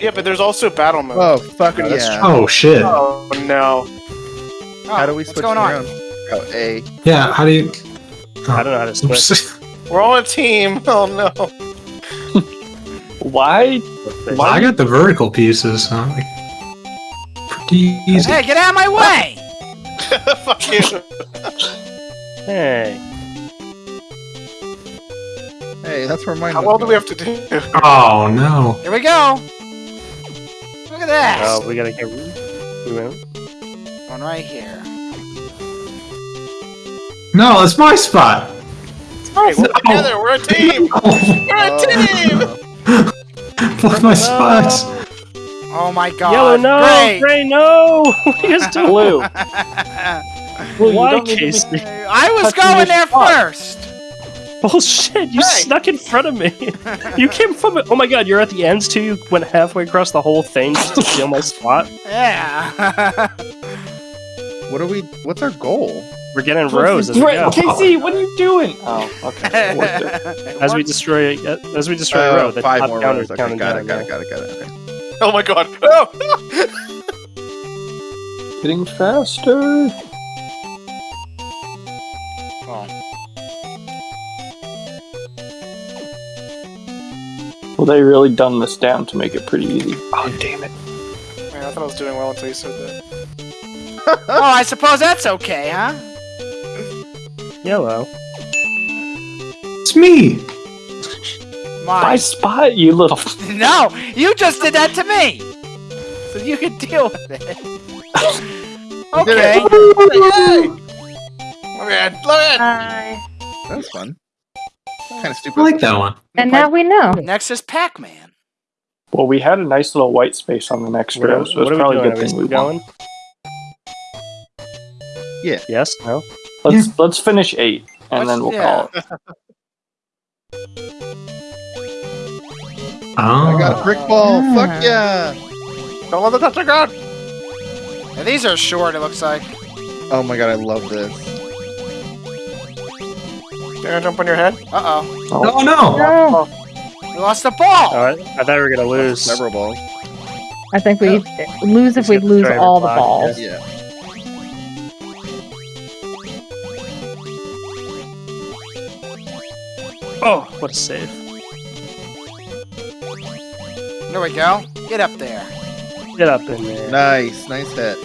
Yeah, but there's also battle mode. Oh, fuck Yeah, yeah. Oh shit. Oh no. How do we what's switch going around? on? Oh, A. Yeah. How do you? I don't know how to oh. switch. We're all a team. Oh no. Why? Why? I got the vertical pieces. Huh? Like, pretty easy. Hey, get out of my way! Fuck you. Hey. Hey, that's where mine How was well do we have to do? Oh no. Here we go. Look at that. Oh, we gotta get. We went. One right here. No, it's my spot. Hey, we're together. We're a team. Oh. We're a team. Fuck my spots. Oh my god. Yellow, no! Great. Gray, no! What are you guys doing? Blue. Blue, Why, don't need to be- Casey? I was going there spot. first. Bullshit! You Hey. snuck in front of me. You came from. Oh my god! You're at the ends too. You went halfway across the whole thing just to steal my spot. Yeah. What are we? What's our goal? We're getting rows as we Right, go. Casey, what are you doing? Oh, okay. It worked it. As we destroy, it as we destroy a Oh, row, the five top more counter's rows. Okay, counting got it, down. got it, got it, got it, okay. Oh my god. Oh. Getting faster. Well, they really done this down to make it pretty easy. Oh, damn it. Man, I thought I was doing well until you said that. oh, I suppose that's okay, huh? Yellow. It's me. My Mine. spot, you little. No, you just did that to me. So you can deal with it. okay. Yay! Let me in. Let me in. That was fun. Kind of stupid. I like that one. And now we know. Next is Pac-Man. Well, we had a nice little white space on the next What, row, so what it's are probably a doing? good Are thing we we won. going? Yeah. Yes. No. Let's let's finish eight, and Let's- then we'll yeah. call it. I got a Oh. brick ball. Fuck yeah. Don't let them touch the ground. Yeah, these are short, it looks like. Oh my god, I love this. They're gonna jump on your head. Uh-oh. Oh no. No, oh. We lost the ball! Oh, I, I thought we were gonna lose. Several balls. I think we lose if we lose driver all the balls. Yeah. Oh, what a save! There we go. Get up there. Get up in there. Nice, nice hit.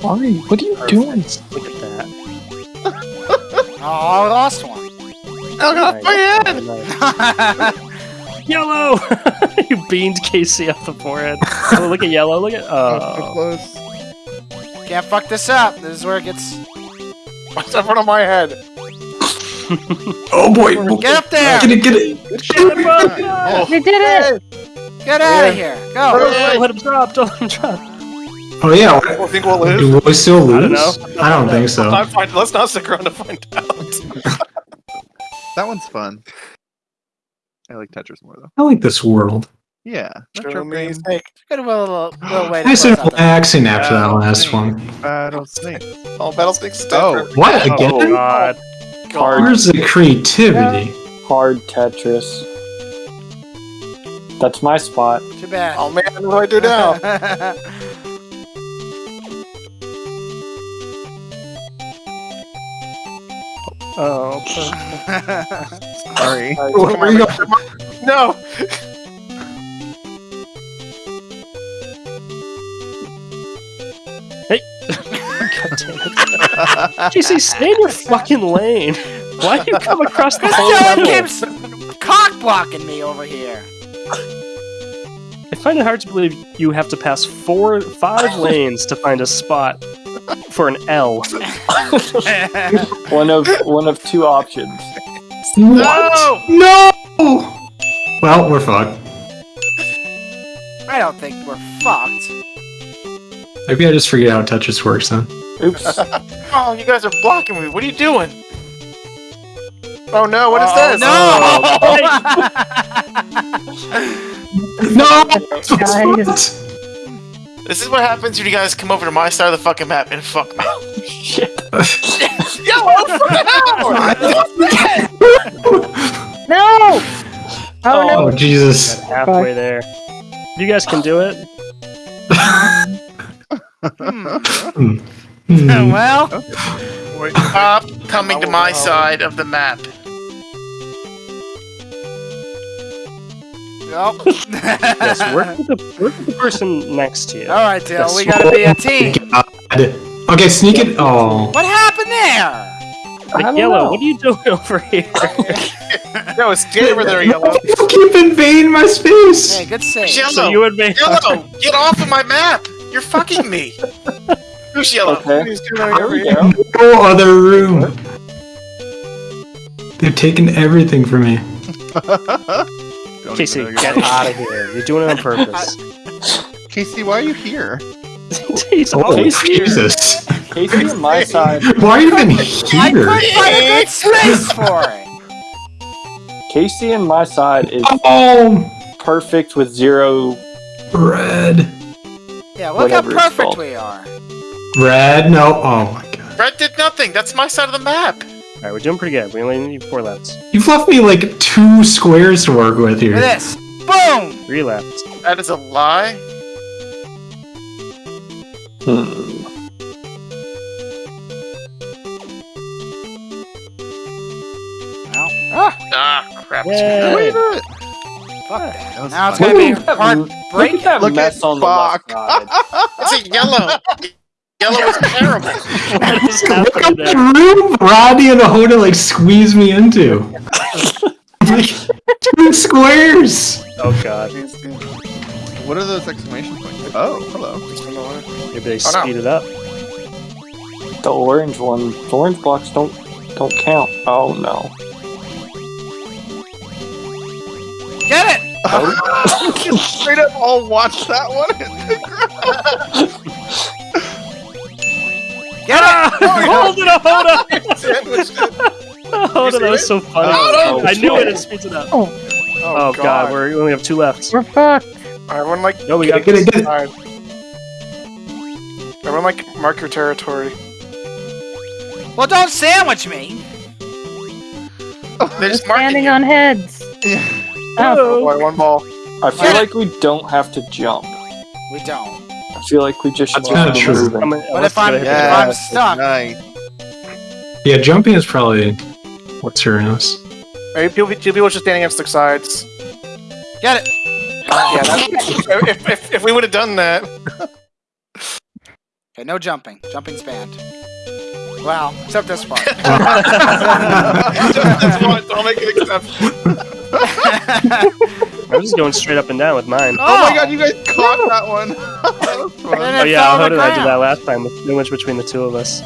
Why? What are you doing? Look at that. Oh, I lost one. Oh god, my head. Yellow! you beamed Casey off the forehead. Oh, look at yellow. Look at Oh, so close. Can't fuck this up. This is where it gets... What's in front of my head? Oh boy. Get up there! Get it. Get it. Good shot. Oh. We did it! Get out of here! Go! Don't let him drop. Don't let him drop. Oh yeah. I think we'll lose. Do we still lose? I don't know. I don't think so. Let's not, find, let's not stick around to find out. That one's fun. I like Tetris more though. I like this world. Yeah. Show Retro me. Good little, little way Nice and relaxing after that last one. Battle Snake. All battle snakes. Oh. What oh, again? Oh god. Hard, Where's the creativity? hard Tetris. That's my spot. Too bad. Oh man, what do I do now? Oh. Sorry. Oh, where you go? no. Hey! God damn it. Casey, stay in your fucking lane. Why do you come across the whole level? keeps cock blocking me over here. I find it hard to believe you have to pass four, five lanes to find a spot for an L. One of one of two options. What? No! Well, we're fucked. I don't think we're fucked. Maybe I just forget how Tetris works then. Oops. Oh, you guys are blocking me. What are you doing? Oh no, what is No! this? No! Guys. This is what happens when you guys come over to my side of the fucking map and fuck me. Shit. Yellow for now! No! Oh, Oh, no, Jesus. Halfway there. You guys can do it. Hmm. Hmm. well, Stop coming to my side of the map. Nope. Yes, work with the work with the person next to you. All right, Dale, we gotta be a team. God. Okay, sneak it. Oh. What happened there? I Like, yellow, know. what are you doing over here? No, stay over there, Yellow. You keep invading my space. Hey, good save. Yellow. so you would make Yellow, get off of my map! You're fucking me! Who's Yellow? Okay. Who's doing There over we here? go. No other room. They've taken everything from me. Don't Casey, even know get out of here. You're doing it on purpose. Casey, why are you here? He's Oh, always here. Jesus. Casey on my side. Why are you even I here? couldn't find a good space for it. Casey on my side is Oh, perfect with zero. red. Yeah, look how Whatever it's perfect we are. Red? No. Oh my god. Red did nothing. That's my side of the map. Alright, we're doing pretty good. We only need four lefts. You've left me like two squares to work with here. this. Boom! Three left. That is a lie. Hmm. Ah, Ah, crap. Yay. Wait a minute. fuck that. That Now it's gonna be Look at that- hard Look at break. that Look mess at on the left side. It's a yellow. Yellow is terrible. What is Look happening at there? the room Rodney and Ahoda like squeeze me into. like two squares. Oh god. What are those exclamation points? Oh, hello. Maybe they Oh, no. speed it up. The orange one. The orange blocks don't don't count. Oh no. Get it! Oh. Straight up, all watch that one. Get it! Ah, hold it, Ahoda! Sandwiched it. Ahoda, that was so funny. Oh, I knew it. shit. It speeds it up. Oh, Oh, oh god, we're, we only have two left. we're fucked. Everyone like No, we Get got it, get it, get it. Alright. Everyone like mark your territory. Well, don't sandwich me. They're just marking Standing you. on heads. Oh, Boy, oh. one ball. I feel like we don't have to jump. We don't. I feel like we just should That's kinda true. But unless if I'm, gotta if. I'm stuck, Nice. Yeah, jumping is probably what's her ass. Maybe people, two people just standing against the sides. get it. Yeah, that, if, if, if we would have done that. Okay, no jumping. Jumping's banned. Well, except this part. That's one, I'll make an exception. I'm just going straight up and down with mine. Oh my oh. god, you guys caught that one. that was fun. And Oh yeah, fell on how the did I do that last time? The sandwich between the two of us.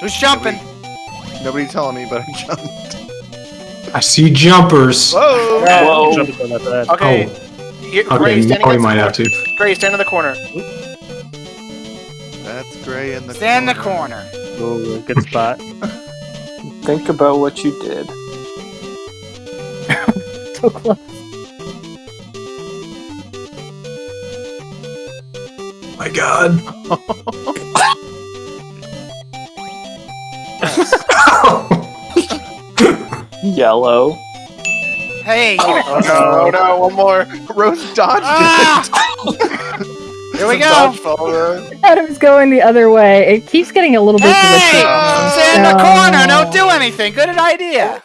Who's jumping? Nobody telling me, but I jumped. I see jumpers. Whoa! Whoa. Jumping on that bad. Okay. Oh. You, Gray, Okay, standing now we might have to. corner. Gray, stand in the corner. That's gray in the Stand in the corner. Oh, good spot. Think about what you did. So close. my god. Yellow. Hey, Oh no, oh no, one more. Rose dodged Ah! it. here we go. Dodgeball, Adam's going the other way. It keeps getting a little bit Hey, glitchy. stay in the corner. Don't do anything. Good idea.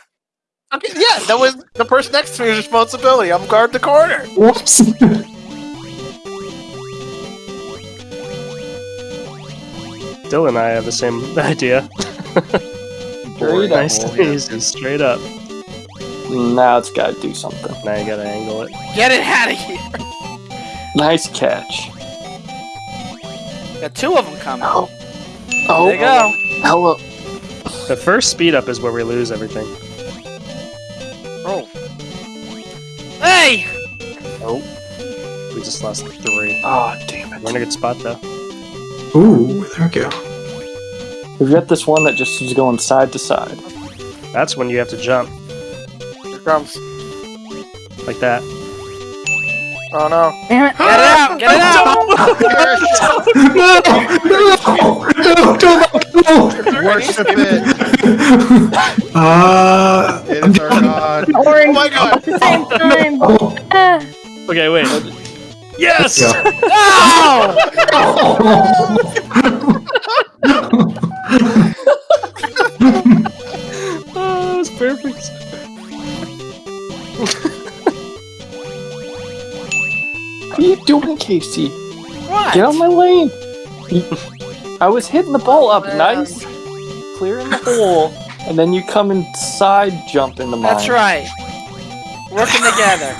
Okay, yeah, that was the person next to me's responsibility. I'm guard the corner. Whoops. Dylan and I have the same idea. Straight nice up. and easy, straight up. Now it's gotta do something. Now you gotta angle it. Get it out of here. Nice catch. Got two of them coming. Oh. oh. There you go. Hello. The first speed up is where we lose everything. Roll. Hey! Oh. We just lost three. Oh, damn it. We're in a good spot though. Ooh, there we go. We've got this one that just is going side to side. That's when you have to jump Here comes. like that. Oh no. Damn it. Get it out! Get it out! no, no, no, no, no. Worship it. Uh, It's our god. An Oh my god! at the same time. Oh, Okay, wait. Yes! yeah. No! Oh, that's perfect. What are you doing, Casey? What? Get on my lane. I was hitting the ball up nice, clearing the hole, and then you come and side jump into mine. That's right. Working together.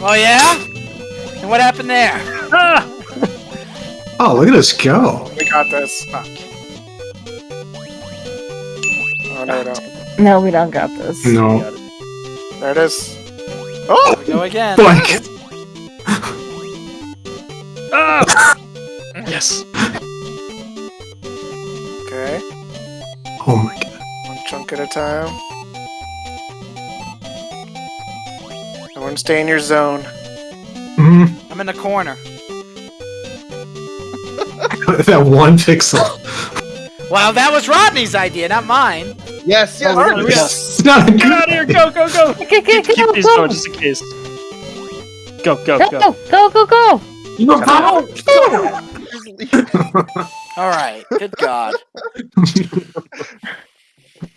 oh yeah? And what happened there? Ah! Oh, look at us go. We got this. Fuck. Oh no, we don't. no, we don't got this. No. There it is. Oh! Go again. Like, Ah! Yes. Okay. oh my god. One chunk at a time. Everyone stay in your zone. Mm, I'm in the corner. that one pixel. Wow, that was Rodney's idea, not mine. Yes, yes. Alright, yes. We got- It's not a Get out of here! Go, go, go! Okay, okay, Keep go, these go. going just in case. Go, go, Go, go. go, go, go, go. All right. Good God.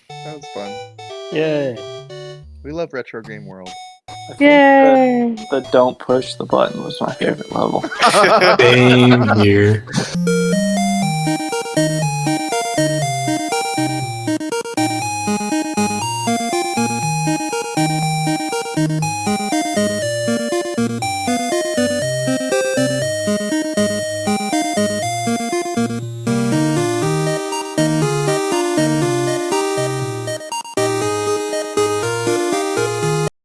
That was fun. Yay. We love retro game world. I Yay. The, the don't push the button was my favorite level. Same here.